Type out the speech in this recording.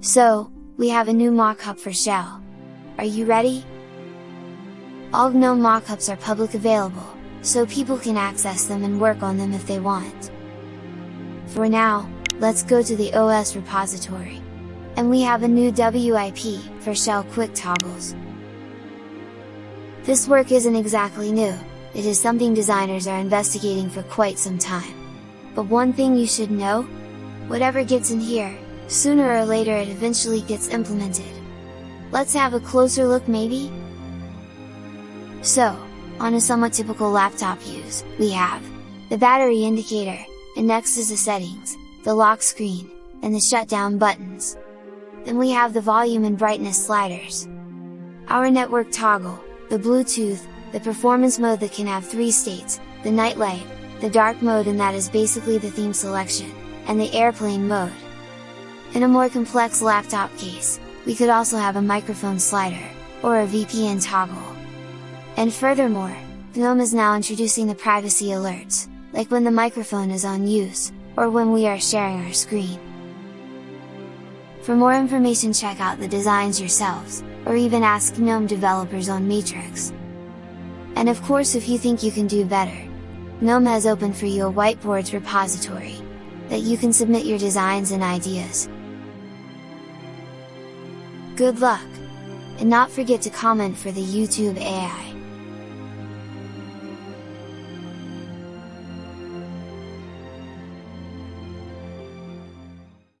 So, we have a new mockup for Shell. Are you ready? All GNOME mockups are public available, so people can access them and work on them if they want. For now, let's go to the OS repository. And we have a new WIP, for shell quick toggles. This work isn't exactly new, it is something designers are investigating for quite some time. But one thing you should know? Whatever gets in here, sooner or later it eventually gets implemented. Let's have a closer look maybe? So, on a somewhat typical laptop use, we have the battery indicator, and next is the settings, the lock screen, and the shutdown buttons. Then we have the volume and brightness sliders. Our network toggle, the Bluetooth, the performance mode that can have three states, the night light, the dark mode and that is basically the theme selection, and the airplane mode. In a more complex laptop case, we could also have a microphone slider, or a VPN toggle. And furthermore, GNOME is now introducing the privacy alerts, like when the microphone is on use, or when we are sharing our screen. For more information check out the designs yourselves, or even ask GNOME developers on Matrix. And of course if you think you can do better, GNOME has opened for you a whiteboards repository, that you can submit your designs and ideas. Good luck! And not forget to comment for the YouTube AI.